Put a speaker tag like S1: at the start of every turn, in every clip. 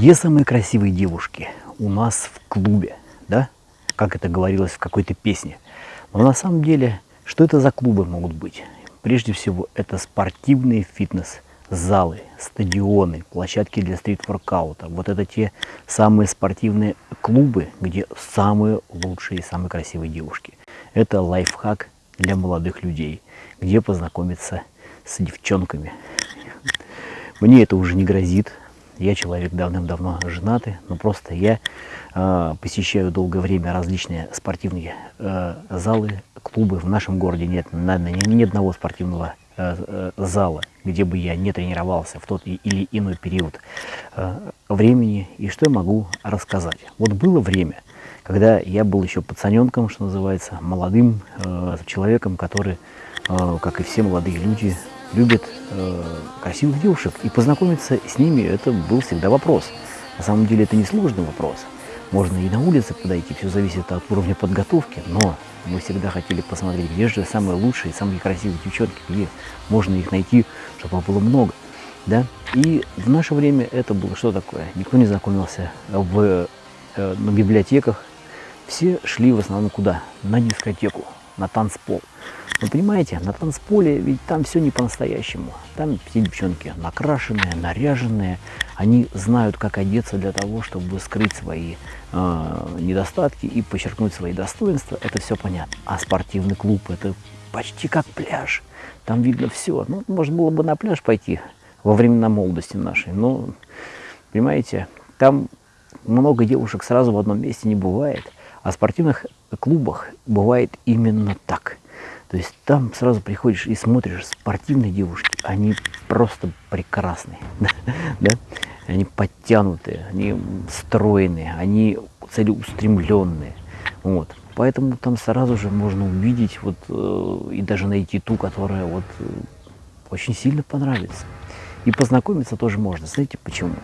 S1: Где самые красивые девушки? У нас в клубе, да? Как это говорилось в какой-то песне. Но на самом деле, что это за клубы могут быть? Прежде всего, это спортивные фитнес-залы, стадионы, площадки для стрит-воркаута. Вот это те самые спортивные клубы, где самые лучшие и самые красивые девушки. Это лайфхак для молодых людей, где познакомиться с девчонками. Мне это уже не грозит, я человек давным-давно женатый, но просто я э, посещаю долгое время различные спортивные э, залы, клубы. В нашем городе нет наверное, ни, ни одного спортивного э, э, зала, где бы я не тренировался в тот или иной период э, времени. И что я могу рассказать? Вот было время, когда я был еще пацаненком, что называется, молодым э, человеком, который, э, как и все молодые люди, любит э, красивых девушек, и познакомиться с ними это был всегда вопрос. На самом деле это не сложный вопрос. Можно и на улице подойти, все зависит от уровня подготовки, но мы всегда хотели посмотреть, где же самые лучшие, самые красивые девчонки, где можно их найти, чтобы было много. Да? И в наше время это было что такое? Никто не знакомился в, э, на библиотеках. Все шли в основном куда? На дискотеку, на танцпол. Вы понимаете, на танцполе ведь там все не по-настоящему. Там все девчонки накрашенные, наряженные. Они знают, как одеться для того, чтобы скрыть свои э, недостатки и подчеркнуть свои достоинства. Это все понятно. А спортивный клуб это почти как пляж. Там видно все. Ну, можно было бы на пляж пойти во времена молодости нашей. Но, понимаете, там много девушек сразу в одном месте не бывает. А в спортивных клубах бывает именно так – то есть там сразу приходишь и смотришь, спортивные девушки, они просто прекрасные, да? они подтянутые, они стройные, они целеустремленные. Вот. Поэтому там сразу же можно увидеть вот, э, и даже найти ту, которая вот, э, очень сильно понравится. И познакомиться тоже можно. Знаете почему?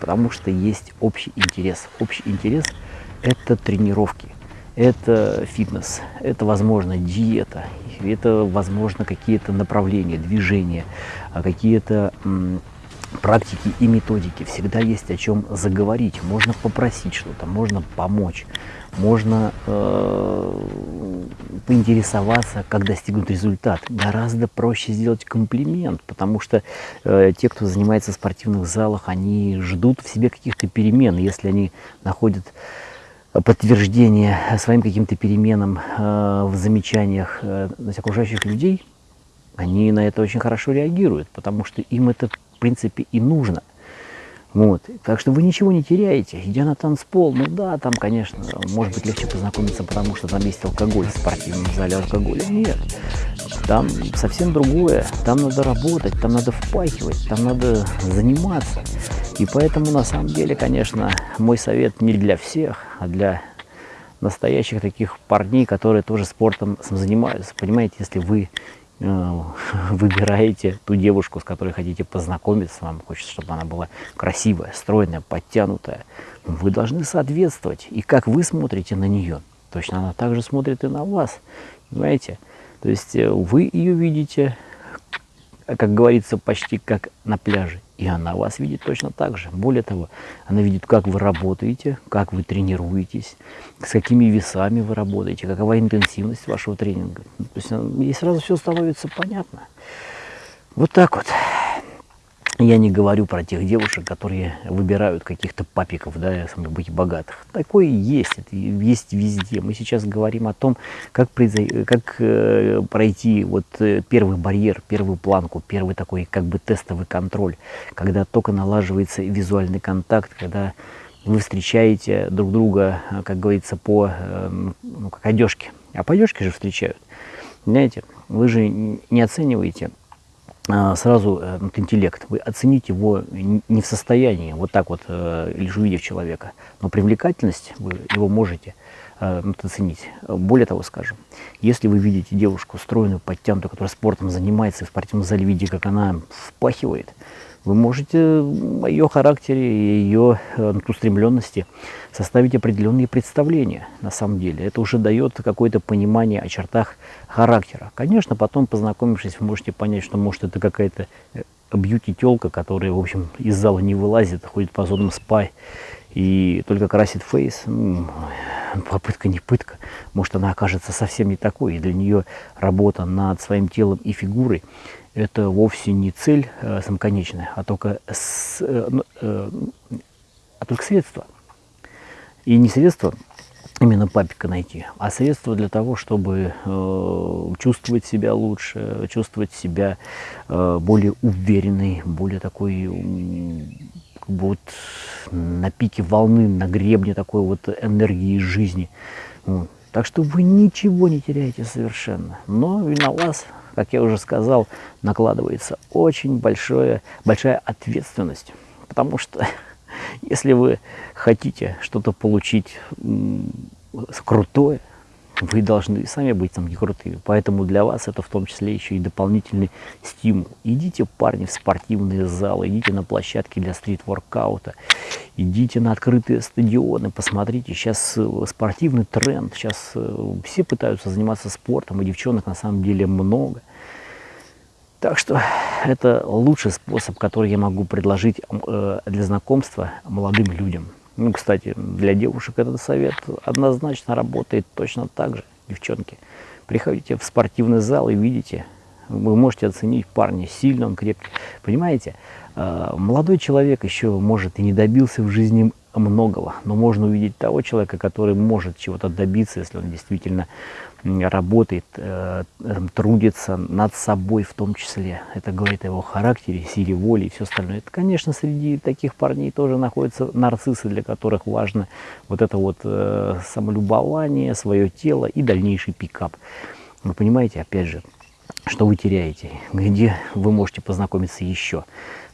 S1: Потому что есть общий интерес. Общий интерес – это тренировки это фитнес, это, возможно, диета, это, возможно, какие-то направления, движения, а какие-то практики и методики. Всегда есть о чем заговорить, можно попросить что-то, можно помочь, можно э, поинтересоваться, как достигнуть результат. Гораздо проще сделать комплимент, потому что э, те, кто занимается в спортивных залах, они ждут в себе каких-то перемен. Если они находят подтверждение своим каким-то переменам э, в замечаниях э, окружающих людей, они на это очень хорошо реагируют, потому что им это в принципе и нужно. Вот. Так что вы ничего не теряете, идя на танцпол. Ну да, там, конечно, может быть легче познакомиться, потому что там есть алкоголь в спортивном зале алкоголя. Нет, там совсем другое. Там надо работать, там надо впахивать, там надо заниматься. И поэтому, на самом деле, конечно, мой совет не для всех, а для настоящих таких парней, которые тоже спортом занимаются. Понимаете, если вы выбираете ту девушку, с которой хотите познакомиться, вам хочется, чтобы она была красивая, стройная, подтянутая, вы должны соответствовать. И как вы смотрите на нее, точно она также смотрит и на вас. Понимаете? То есть э, вы ее видите, как говорится, почти как на пляже. И она вас видит точно так же. Более того, она видит, как вы работаете, как вы тренируетесь, с какими весами вы работаете, какова интенсивность вашего тренинга. То есть ей э, сразу все становится понятно. Вот так вот. Я не говорю про тех девушек, которые выбирают каких-то папиков, да, быть богатых. Такое есть, это есть везде. Мы сейчас говорим о том, как, как э, пройти вот э, первый барьер, первую планку, первый такой как бы тестовый контроль, когда только налаживается визуальный контакт, когда вы встречаете друг друга, как говорится, по, э, ну, как одежке. А по одежке же встречают. Знаете, вы же не оцениваете сразу э, вот, интеллект. Вы оцените его не в состоянии, вот так вот, э, лишь увидев человека, но привлекательность вы его можете э, оценить. Более того скажем, если вы видите девушку стройную, подтянутую, которая спортом занимается, и в спортивном зале видите, как она впахивает, вы можете о ее характере и ее устремленности составить определенные представления на самом деле. Это уже дает какое-то понимание о чертах характера. Конечно, потом, познакомившись, вы можете понять, что может это какая-то бьюти-телка, которая, в общем, из зала не вылазит, ходит по зонам спай и только красит фейс, ну, попытка не пытка. Может, она окажется совсем не такой, и для нее работа над своим телом и фигурой – это вовсе не цель э, самоконечная, а только, с, э, э, а только средство. И не средство именно папика найти, а средство для того, чтобы э, чувствовать себя лучше, чувствовать себя э, более уверенной, более такой, бы вот на пике волны, на гребне такой вот энергии жизни. Вот. Так что вы ничего не теряете совершенно. Но и на вас, как я уже сказал, накладывается очень большое, большая ответственность. Потому что если вы хотите что-то получить крутое, вы должны сами быть там не крутыми. Поэтому для вас это в том числе еще и дополнительный стимул. Идите, парни, в спортивные залы, идите на площадки для стрит-воркаута, идите на открытые стадионы, посмотрите, сейчас э, спортивный тренд, сейчас э, все пытаются заниматься спортом, и девчонок на самом деле много. Так что это лучший способ, который я могу предложить э, для знакомства молодым людям. Ну, кстати, для девушек этот совет однозначно работает точно так же, девчонки. Приходите в спортивный зал и видите, вы можете оценить парня, сильно он крепкий. Понимаете, э, молодой человек еще, может, и не добился в жизни многого, но можно увидеть того человека, который может чего-то добиться, если он действительно работает, э, трудится над собой в том числе. Это говорит о его характере, силе воли и все остальное. Это, конечно, среди таких парней тоже находятся нарциссы, для которых важно вот это вот э, самолюбование, свое тело и дальнейший пикап. Вы понимаете, опять же, что вы теряете, где вы можете познакомиться еще.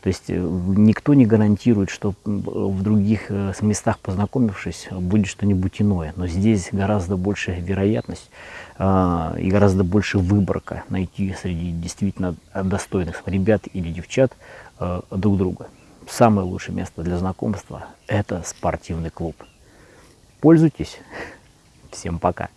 S1: То есть э, никто не гарантирует, что в других э, местах познакомившись, будет что-нибудь иное. Но здесь гораздо больше вероятность а, и гораздо больше выборка найти среди действительно достойных ребят или девчат э, друг друга. Самое лучшее место для знакомства – это спортивный клуб. Пользуйтесь. Всем пока.